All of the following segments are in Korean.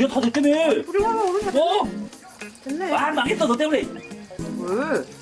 내가 다 됐다며. 우리 엄마 오늘 다 어? 됐네. 아 망했다 너 때문에. 왜?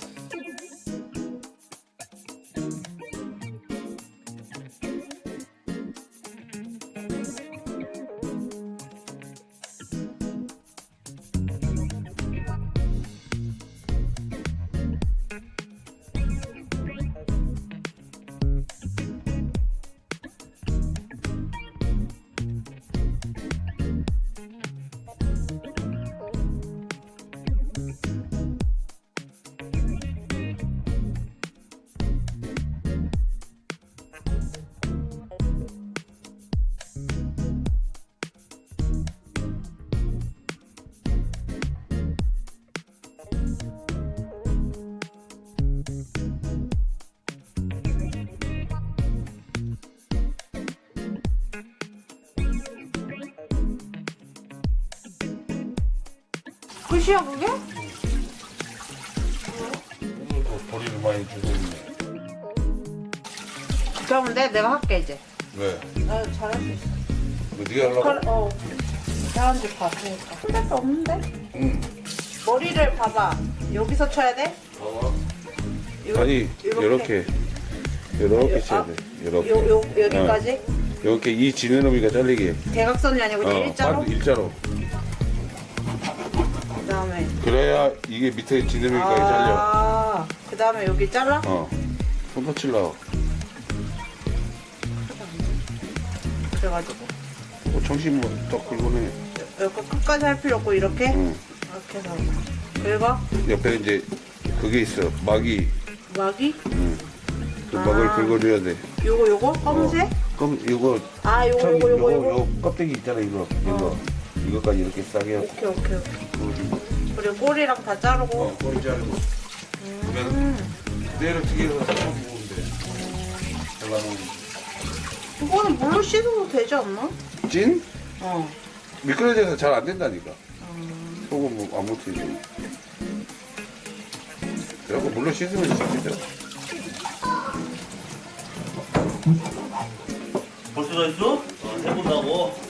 끝이야 그게? 오늘도 버리를 많이 주고 있네. 그러면 내 내가 할게 이제. 왜? 나 잘할 수 있어. 뭐 네가 하려고? 그래, 어. 사람들 봤으니까. 손잡이 없는데? 응. 머리를 봐봐. 여기서 쳐야 돼? 봐봐. 아니 이렇게. 이렇게 아, 쳐야 돼. 이렇게. 요, 요, 여기까지? 이렇게 이 지느러미가 잘리게. 대각선이 아니고 어, 일자로? 반- 일자로. 그 다음에. 그래야 이게 밑에 지느러미까지 잘려. 아, 그 다음에 여기 잘라? 어. 손 다칠라. 그래가지고. 뭐 정신 뭐딱 긁어내. 여기 끝까지 할 필요 없고, 이렇게? 응. 이렇게 해서. 긁어? 옆에 이제 그게 있어. 막이. 막이? 응. 그 아. 막을 긁어줘야 돼. 요거, 요거? 검은색? 그럼 이거 아, 요거, 참, 요거, 요거, 요거, 껍데기 있잖아 이거. 이거. 이거까지 이렇게 싸게. 오케이, 오케이, 오케이. 그리고 꼬리랑 다 자르고. 어, 꼬리 자르고. 그러면 음. 그대로 튀겨서 섞어 먹으면 돼. 잘라먹으면. 그거는 물로 씻어도 되지 않나? 찐? 어. 미끄러져서 잘 안 된다니까. 소금 뭐안 묻히지. 그래갖고 물로 씻으면 씻기죠. 벌써 다 했어? 어, 해본다고.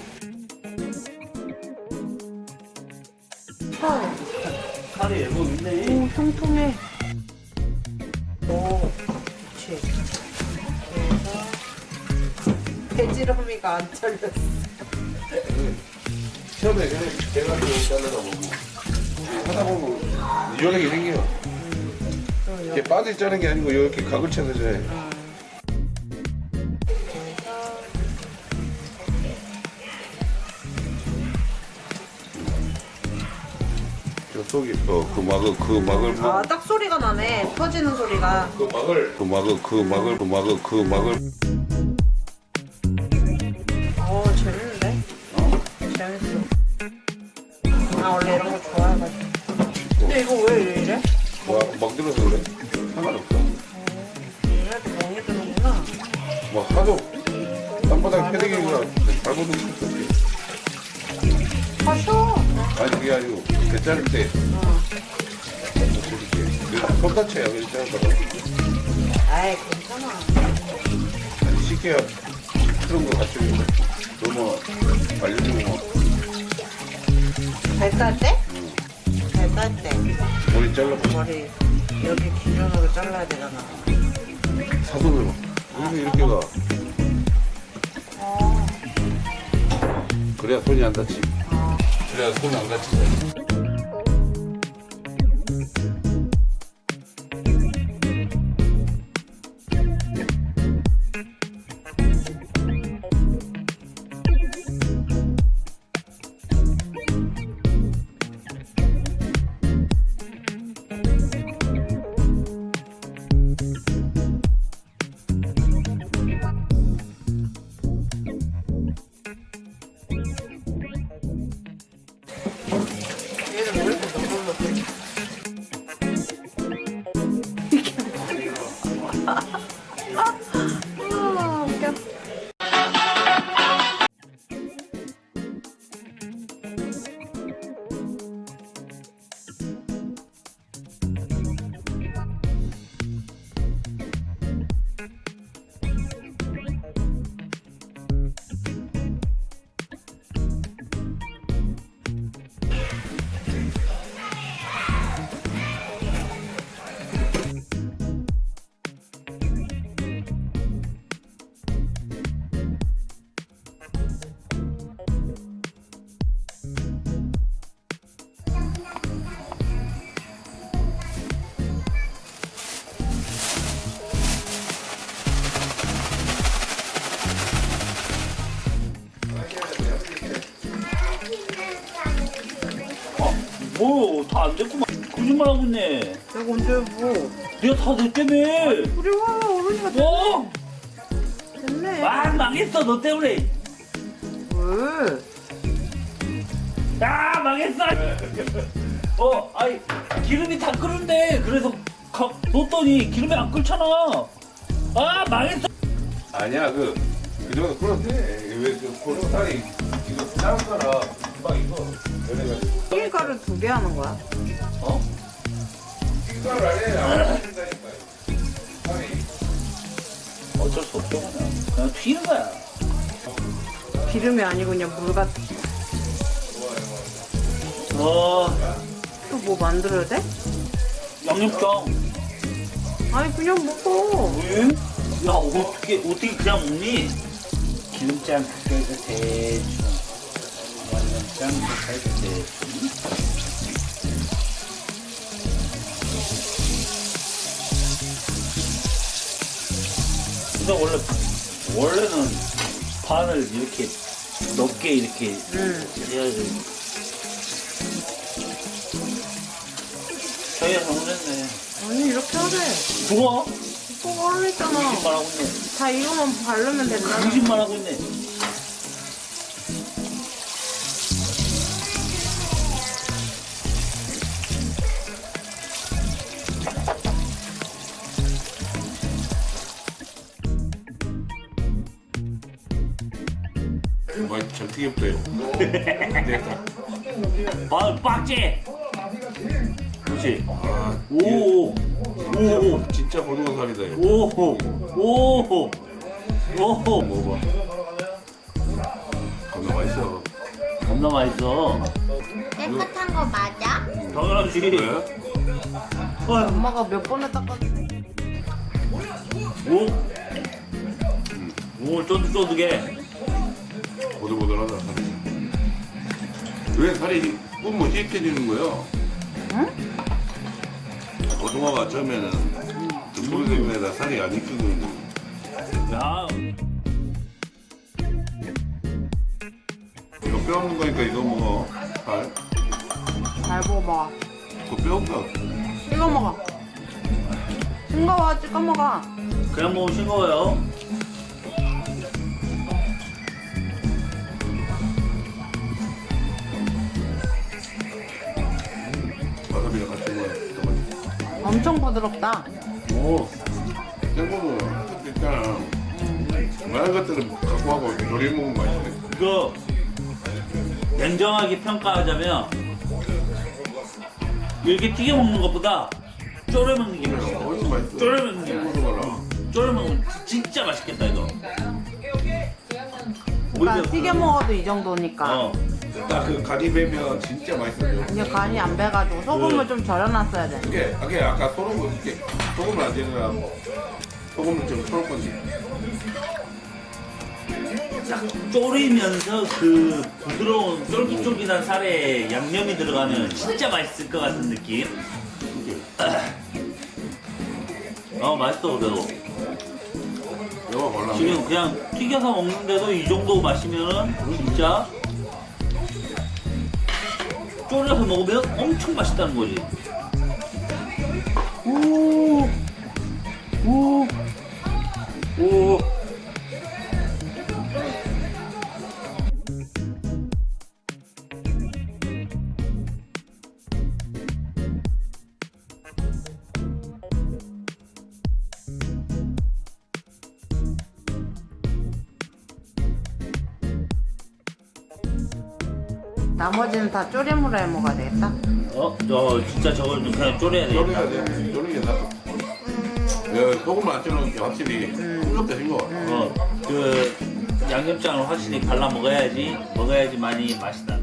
네. 오, 통통해. 오, 그렇지. 그래서 배지러미가 안 잘렸어. 처음에 그냥 대가리로 잘라다 보고 하다 보면 유연하게 생겨. 이렇게 빠져 자는 게 아니고 이렇게 각을 쳐서 해. 저 속이 어그 막을 그 막을 아, 막- 딱 소리가 나네. 터지는 소리가. 그 막을 그 막을 그 막을 그 막을 그 막을 어, 재밌는데? 재밌어. 나 원래 이런 거 좋아해가지고. 근데 이거 왜 이래? 막, 막 들어서 그래 상관없어 이래도 멍이 드는구나. 뭐 하도 땅바닥에 패대기가 밟아놓은 때 어. 다쳐요 이렇게 자르다가 아이, 괜찮아. 아니 쉽게 그런 거 갖추고 너무 알려주고 뭐 발깔 때? 발깔 때. 머리 잘라고 머리 여기 기준으로 잘라야 되잖아. 사선으로 그래서 이렇게 가 어. 그래야 손이 안 다치 그래야 손이 안 다치지 안 됐구만. 거짓말 하고 있네. 내가 언제 뭐 내가 다 됐다며. 우리 와 어른이가 뭐? 됐네 아, 망했어, 너 때문에. 왜? 아, 망했어. 어, 아이, 기름이 다 끓는데. 그래서 가, 넣었더니 기름이 안 끓잖아. 아, 망했어. 아니야 그 그 정도 끓었대 왜 그 고춧가루 이거 싸운 거라 금방 이거 튀김가루 두 개 하는 거야? 어? 안 된다니까 어쩔 수 없죠, 그냥. 그냥 튀는 거야. 기름이 아니고 그냥 물 같은 어, 또 뭐 만들어야 돼? 양념장. 아니 그냥 먹어 왜? 야, 어떻게, 어떻게 그냥 먹니? 기름장 그래도 대충. 그래도 대충. 근데 원래, 원래는 반을 이렇게 넓게 이렇게 응 해야지. 저희가 잘못했네. 아니 이렇게 하래 누가? 오빠가 하랬잖아 거짓말 하고 있네. 다 이거만 바르면 된다 거짓말 하고 있네. 많이 잘 튀겼어요 됐다 아, 빡지. 그렇지. 아 오, 오, 오, 진짜 고등어 살이다 이거 오, 오, 오. 먹어봐 겁나 맛있어 겁나 맛있어. 깨끗한 거 맞아? 당연하지. 왜? 어, 엄마가 몇 번을 닦았지 오, 오, 쫀득쫀득해. 보들보들하다. 살이 왜 살이 뿜면 씻겨지는 거야? 응? 고등어가 처음에는 그 소리 때문에 살이 안 익히거든 야, 이거 뼈 없는 거니까 이거 먹어. 살잘 먹어봐. 그거 뼈 없다 찍어 먹어. 싱거워 찍어 먹어. 그냥 먹으면 싱거워요. 엄청 부드럽다 오, 생고는 있잖아 많은 것들은 갖고 하고 조리 먹으면 맛있네 이거 냉정하게 평가하자면 이렇게 튀겨 먹는 것보다 졸여 먹는 게 맛있어. 훨씬 맛있어 졸여 먹는 게 맛있어. 졸여 먹으면 진짜 맛있겠다 이거. 그러니까 튀겨 먹어도 이 정도니까 어, 딱그 간이 배면 진짜 맛있어요 이제 간이 안 배가지고 소금을 그- 좀 절여놨어야 돼. 이게 이게 아까 소금 이렇게. 소금을 안 되느라 소금을 좀 풀을 건지 딱 졸이면서 그 부드러운 쫄깃쫄깃한 살에 양념이 들어가면 진짜 맛있을 것 같은 느낌. 어 맛있어 그래도. 지금 그냥 튀겨서 먹는데도 이 정도 마시면은 진짜 졸여서 먹으면 엄청 맛있다는 거지. 오, 오, 오. 나머지는 다해 먹어야 되겠다. 어, 저 진짜 저걸 좀 그냥 졸여야 되겠다. 졸여야 돼 졸이는 게 낫다. 야 소금을 안 쳐놓은 게 확실히 싱겁다 싱거워 어, 그 양념장을 확실히 발라 먹어야지 먹어야지만이 맛이 난다.